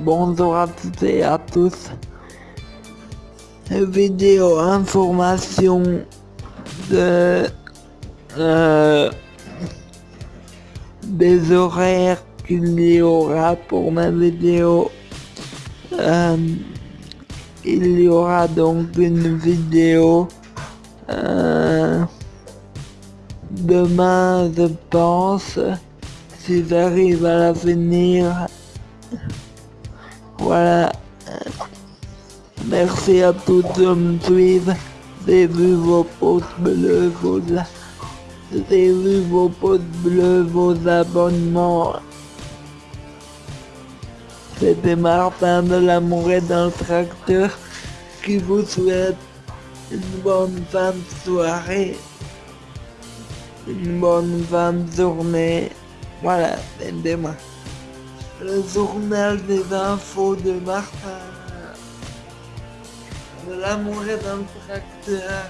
Bonjour à toutes et à tous. Vidéo information de euh, des horaires qu'il y aura pour ma vidéo. Euh, il y aura donc une vidéo euh, demain, je pense, si j'arrive à la finir. Voilà. Merci à tous de me suivre. J'ai vu vos pouces bleus, vos... Vu vos pouces bleus, vos abonnements. C'était Martin de l'amour et le tracteur qui vous souhaite une bonne fin de soirée, une bonne fin de journée. Voilà, aidez-moi. Le journal des infos de Martin. De l'amour et le tracteur.